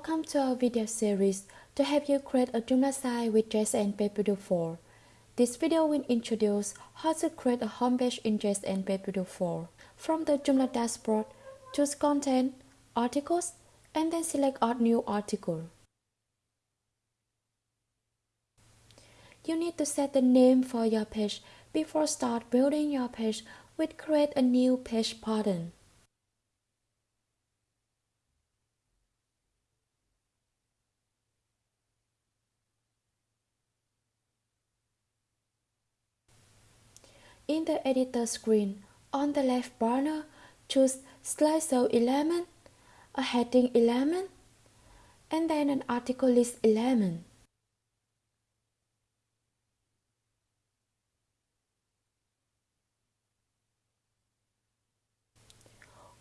Welcome to our video series to help you create a Joomla site with JSN PageBuilder 4. This video will introduce how to create a homepage in JSN PageBuilder 4. From the Joomla dashboard, choose Content, Articles, and then select Add New Article. You need to set the name for your page before start building your page with Create a New Page button. In the editor screen, on the left banner, choose slideshow element, a heading element, and then an article list element.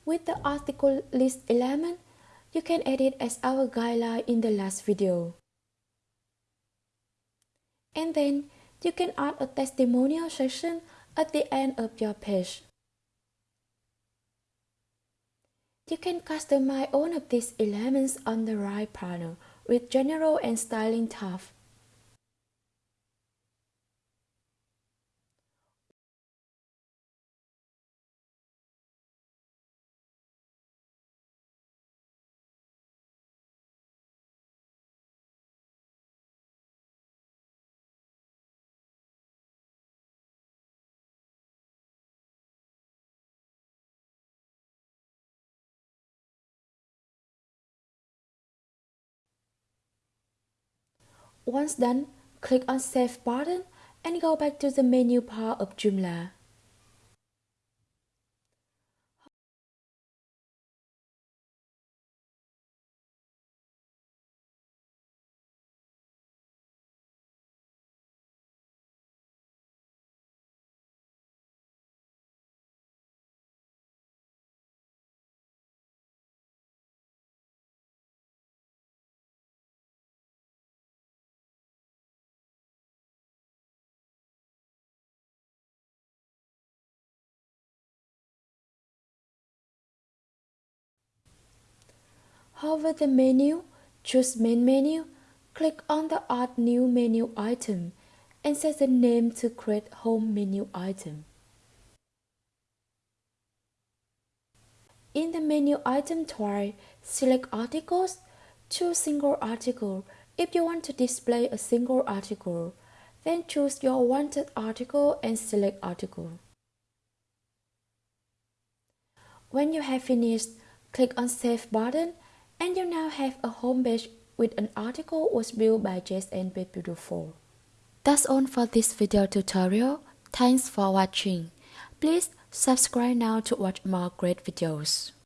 With the article list element, you can edit as our guideline in the last video. And then you can add a testimonial section at the end of your page. You can customize all of these elements on the right panel with General and Styling tab. Once done, click on Save button and go back to the menu bar of Joomla. Hover the menu, choose Main menu, click on the Add New Menu item, and set the name to Create Home Menu item. In the menu item type, select Articles, choose Single Article if you want to display a single article. Then choose your wanted article and select Article. When you have finished, click on Save button and you now have a home page with an article was built by JSN 4. That's all for this video tutorial. Thanks for watching. Please subscribe now to watch more great videos.